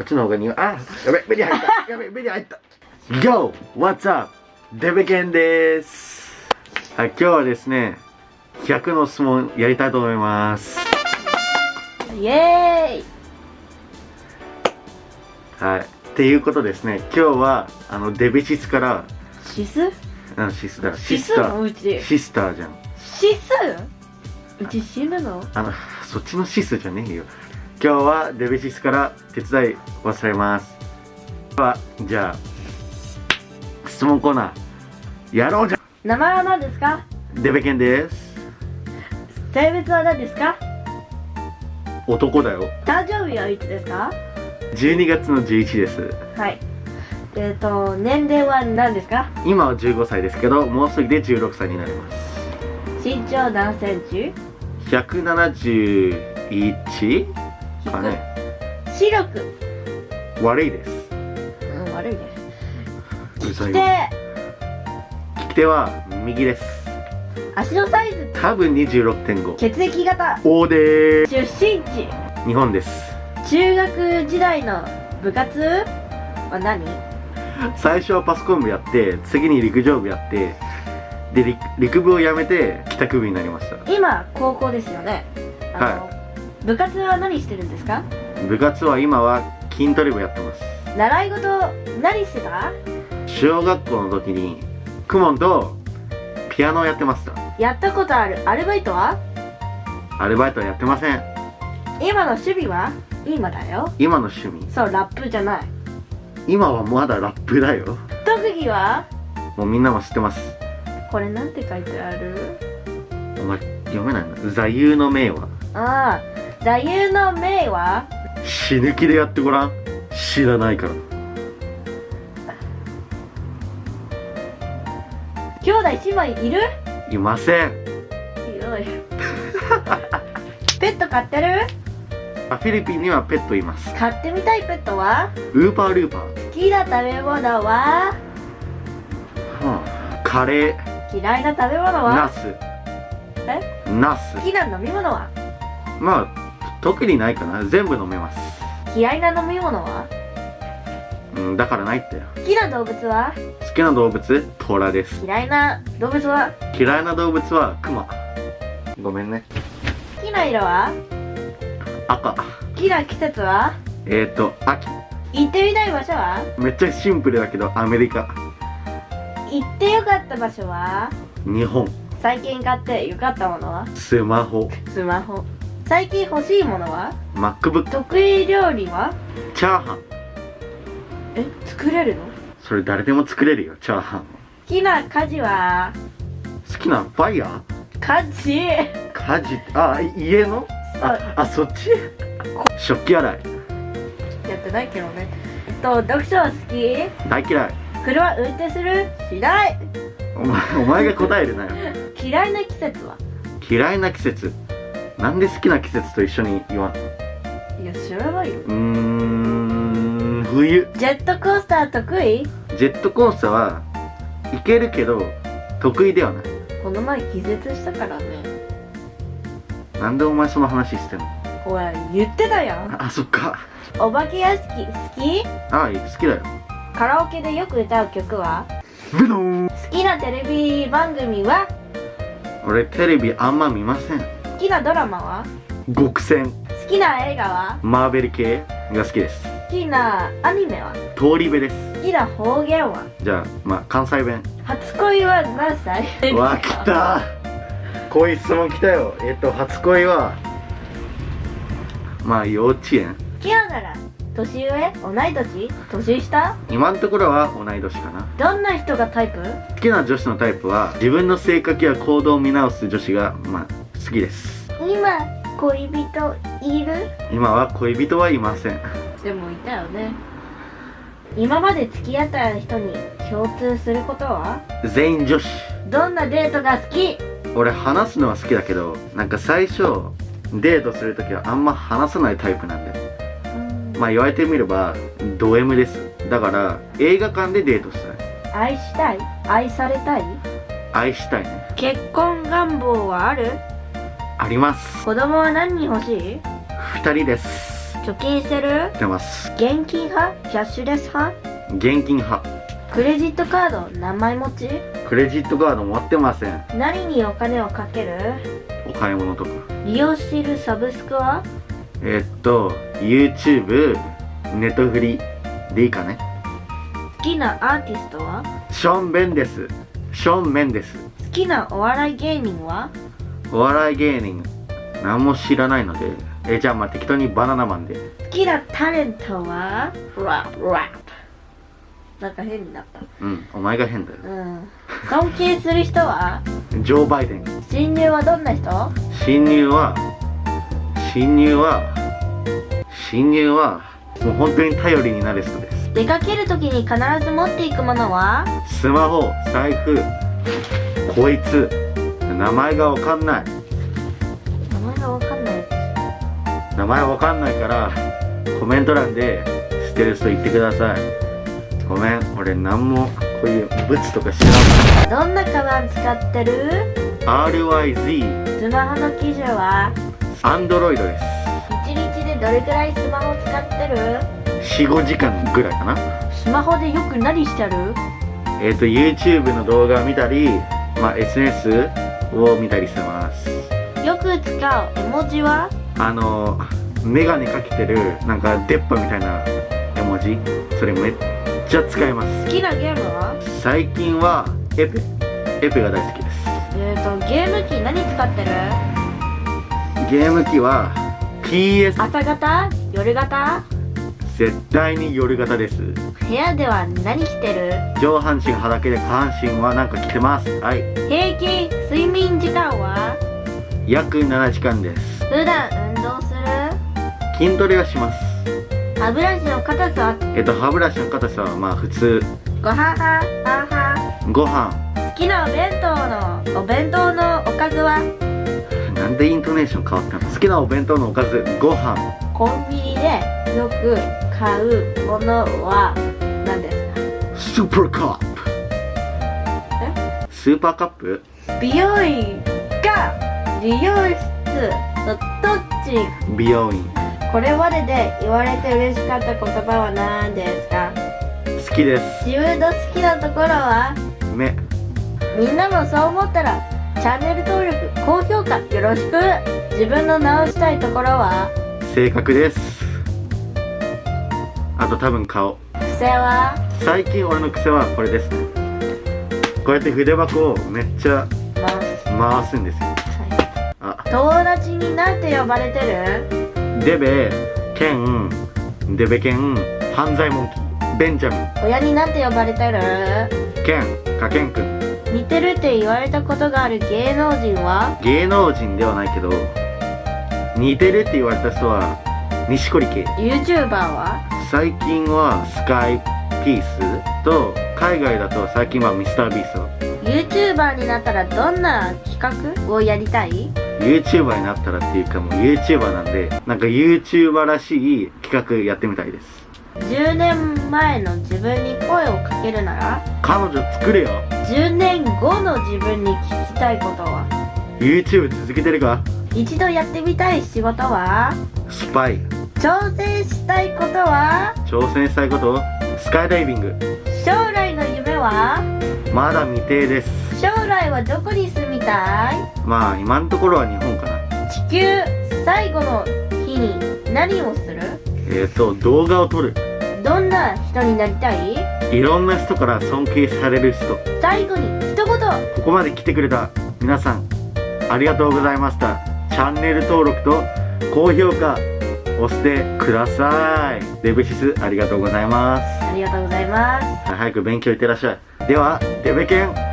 こっちの方が苦いあやべ目に入った。やべ目に入った。Yo! What's up? デベケンです。はい今日はですね100の質問やりたいと思います。イエはいっていうことですね。今日はあのデベシスから。ーイシス？あシスだ。シシススター。のうちシスターじゃん。シス？うち死ぬの？あのそっちのシスじゃねえよ今日はデベシスから手伝い忘れます。ではじゃあ質問コーナーやろうじゃ。名前は何ですか？んデベケンです。性別は何ですか？男だよ。誕生日はいつですか？12月の11です。はい。えっ、と年齢は何ですか？今は15歳ですけどもうすぐで16歳になります。身長何センチ？171かね視力悪いです。うん悪いね。うざいでわ。利き手は右です。足のサイズ。多分26.5血液型。O でー。出身地。す日本です。中学時代の部活？は何？最初はパソコン部やって次に陸上部やってで陸陸部を辞めて帰宅部になりました。今高校ですよね。は部活は何してるんですか？部活は今は筋トレ部やってます。習い事何してた？小学校の時にクモンとピアノをやってました。やったことある？アルバイトは？アルバイトはやってません。今の趣味は？今だよ。今の趣味。そうラップじゃない。今はまだラップだよ。特技は？もうみんなも知ってます。これなんて書いてある？お前読めないな。座右の銘は？ああ座右の銘は？死ぬ気でやってごらん。知らないから。兄弟姉妹いる？いません。ひどい。ペット飼ってる？あフィリピンにはペットいます。飼ってみたいペットは？ウーパールーパー、好きな食べ物は？はあ、カレー。嫌いな食べ物ナはス。え？ナス。好きな飲み物は？まあ特にないかな。全部飲めます。嫌いな飲み物は？うんだからないって。よ好きな動物は？好きな動物？トラです。嫌いな動物は？嫌いな動物はクマごめんね。好きな色は？赤。好きな季節は？えーと秋。行ってみたい場所は？めっちゃシンプルだけどアメリカ。行ってよかった場所は？日本。最近買ってよかったものは？スマホ。スマホ最近欲しいものは？MacBook 得意料理は？チャーハン。え作れるの？それ誰でも作れるよチャーハン。好きな家事は？好きなファイヤー？家事。家事。あ家の？ああそっち？食器洗い。やってないけどね。えっと読書は好き？大嫌い。車運転する？しない。お前お前が答えるなよ。嫌いな季節は？嫌いな季節なんで好きな季節と一緒に言わんの？いや知らないよ。うーん冬。ジェットコースター得意？ジェットコースターは行けるけど得意ではない。この前気絶したからね。なんでお前その話してんの？おい言ってたやん。あそっか。お化け屋敷好き？あ好きだよ。カラオケでよく歌う曲は？ブドーン。好きなテレビ番組は？俺テレビあんま見ません。好きなドラマは？極戦。好きな映画は？マーベル系が好きです。好きなアニメは？通り部です。好きな方言は？じゃあまあ関西弁。初恋は何歳？わ来た。こういう質問来たよ。えっと初恋はまあ幼稚園。好きななら年上？同い年？年下？今のところは同い年かな。どんな人がタイプ？好きな女子のタイプは自分の性格や行動を見直す女子がまあ好きです。今恋人いる？今は恋人はいません。でもいたよね。今まで付き合った人に共通することは？全員女子。どんなデートが好き？俺話すのは好きだけどなんか最初デートするときはあんま話さないタイプなんだよ。まあ言われてみればド M です。だから映画館でデートしたい。愛したい？愛されたい？愛したいね。結婚願望はある？あります。子供は何人欲しい？2人です。貯金してる？してます。現金派？キャッシュレス派？現金派。クレジットカード？何枚持ち？クレジットカード持ってません。何にお金をかける？お買い物とか。利用しているサブスクは？えーっと YouTube ネットフリでいいかね。好きなアーティストは？ショーン・ベンです。ショーン・メンです。好きなお笑い芸人は？お笑い芸人何も知らないのでえじゃあまあ適当にバナナマンで。好きなタレントは？ラップラップなんか変になった。うんお前が変だよ。うん。尊敬する人は？ジョー・バイデン。親友はどんな人？侵入は侵入は侵入はもう本当に頼りになる人です。出かけるときに必ず持っていくものは？スマホ財布こいつ名前がわかんない。名前がわかんない。名前わかんないからコメント欄で知ってる人言ってください。ごめん俺何もこういうブツとか知らどんなカバン使ってる？ない RYZ スマホの基準は？アンドロイドです。1日でどれくらいスマホ使ってる？45時間ぐらいかな。スマホでよく何してる？えっ、と YouTube の動画を見たり、まあ、SNS を見たりしてます。よく使う絵文字は？あのメガネかけてるなんか出っ歯みたいな絵文字。それめっちゃ使います。好きなゲームは？最近はエペ。エペが大好きです。えーとゲーム機何使ってる？ゲーム機は PS 朝型？夜型？絶対に夜型です。部屋では何着てる？上半身裸で下半身はなんか着てます。はい。平均睡眠時間は？約7時間です。普段運動する？筋トレはします。歯ブラシの硬さは？えっと歯ブラシの硬さはまあ普通。ご飯派パン派？ご飯。好きなお弁当の？お弁当のおかずは？なんでイントネーション変わったの？好きなお弁当のおかずご飯。コンビニでよく買うものは何ですスーパーカップスーパーカップか美容院か理容室のどっち？美容院。これまでで言われて嬉しかった言葉は何ですか？好きです。自分の好きなところは？目みんなもそう思ったらチャンネル登録高評価よろしく。自分の直したいところは？性格ですあと多分顔。癖は？最近俺の癖はこれですね。こうやって筆箱をめっちゃまあ回すんですよ。あ。友達になんて呼ばれてる？デベケンデベケン犯罪モンキーベンジャミン。親になんて呼ばれてる？ケンカケンくん。似てるって言われたことがある芸能人は？芸能人ではないけど似てるって言われた人は錦織圭。YouTuber は？最近はスカイピースと海外だと最近はミスタービースト。YouTuber になったらどんな企画をやりたい？YouTuber になったらっていうかもう YouTuber なんでなんか YouTuber らしい企画やってみたいです。10年前の自分に声をかけるなら？彼女作れよ。10年後の自分に聞きたいことは？YouTube 続けてるか？一度やってみたい仕事は？スパイ挑戦したいことは？挑戦したいこと？スカイダイビング。将来の夢は？まだ未定です。将来はどこに住みたい？まあ今のところは日本かな。地球最後の日に何をする？えっ、ー、と動画を撮る。どんな人になりたい？いろんな人から尊敬される人。最後に一言。ここまで来てくれた皆さんありがとうございました。チャンネル登録と高評価押してください。デブシスありがとうございます。ありがとうございます。早く勉強いってらっしゃい。ではデベケン